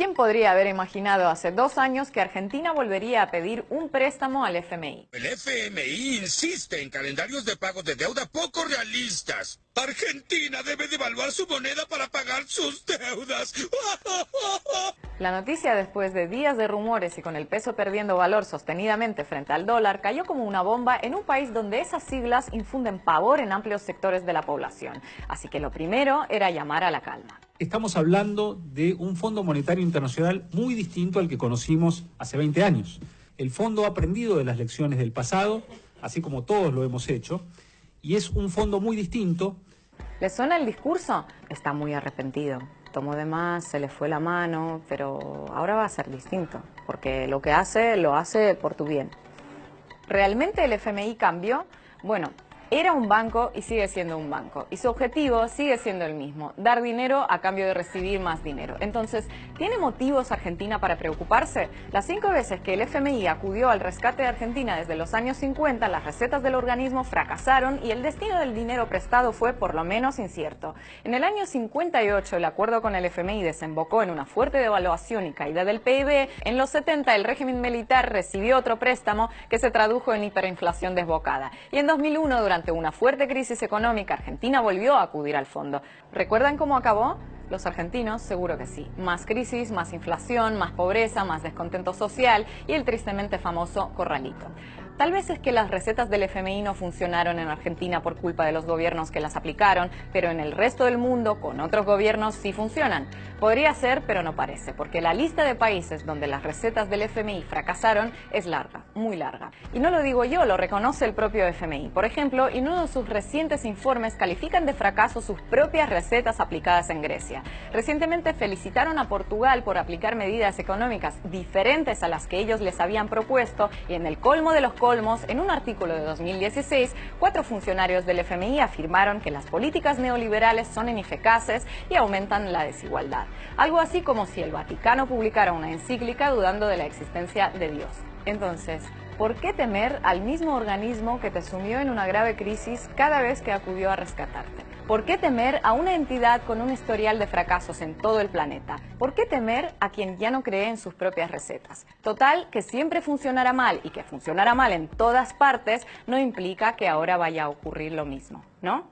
¿Quién podría haber imaginado hace dos años que Argentina volvería a pedir un préstamo al FMI? El FMI insiste en calendarios de pago de deuda poco realistas. Argentina debe devaluar su moneda para pagar sus deudas. La noticia después de días de rumores y con el peso perdiendo valor sostenidamente frente al dólar cayó como una bomba en un país donde esas siglas infunden pavor en amplios sectores de la población. Así que lo primero era llamar a la calma estamos hablando de un Fondo Monetario Internacional muy distinto al que conocimos hace 20 años. El fondo ha aprendido de las lecciones del pasado, así como todos lo hemos hecho, y es un fondo muy distinto. ¿Le suena el discurso? Está muy arrepentido. Tomó de más, se le fue la mano, pero ahora va a ser distinto, porque lo que hace, lo hace por tu bien. ¿Realmente el FMI cambió? Bueno, era un banco y sigue siendo un banco. Y su objetivo sigue siendo el mismo, dar dinero a cambio de recibir más dinero. Entonces, ¿tiene motivos Argentina para preocuparse? Las cinco veces que el FMI acudió al rescate de Argentina desde los años 50, las recetas del organismo fracasaron y el destino del dinero prestado fue por lo menos incierto. En el año 58, el acuerdo con el FMI desembocó en una fuerte devaluación y caída del PIB. En los 70, el régimen militar recibió otro préstamo que se tradujo en hiperinflación desbocada. Y en 2001, durante ante una fuerte crisis económica, Argentina volvió a acudir al fondo. ¿Recuerdan cómo acabó? Los argentinos seguro que sí. Más crisis, más inflación, más pobreza, más descontento social y el tristemente famoso corralito. Tal vez es que las recetas del FMI no funcionaron en Argentina por culpa de los gobiernos que las aplicaron, pero en el resto del mundo, con otros gobiernos, sí funcionan. Podría ser, pero no parece, porque la lista de países donde las recetas del FMI fracasaron es larga, muy larga. Y no lo digo yo, lo reconoce el propio FMI. Por ejemplo, en uno de sus recientes informes califican de fracaso sus propias recetas aplicadas en Grecia. Recientemente felicitaron a Portugal por aplicar medidas económicas diferentes a las que ellos les habían propuesto y en el colmo de los en un artículo de 2016, cuatro funcionarios del FMI afirmaron que las políticas neoliberales son ineficaces y aumentan la desigualdad. Algo así como si el Vaticano publicara una encíclica dudando de la existencia de Dios. Entonces, ¿por qué temer al mismo organismo que te sumió en una grave crisis cada vez que acudió a rescatarte? ¿Por qué temer a una entidad con un historial de fracasos en todo el planeta? ¿Por qué temer a quien ya no cree en sus propias recetas? Total, que siempre funcionará mal y que funcionará mal en todas partes no implica que ahora vaya a ocurrir lo mismo, ¿no?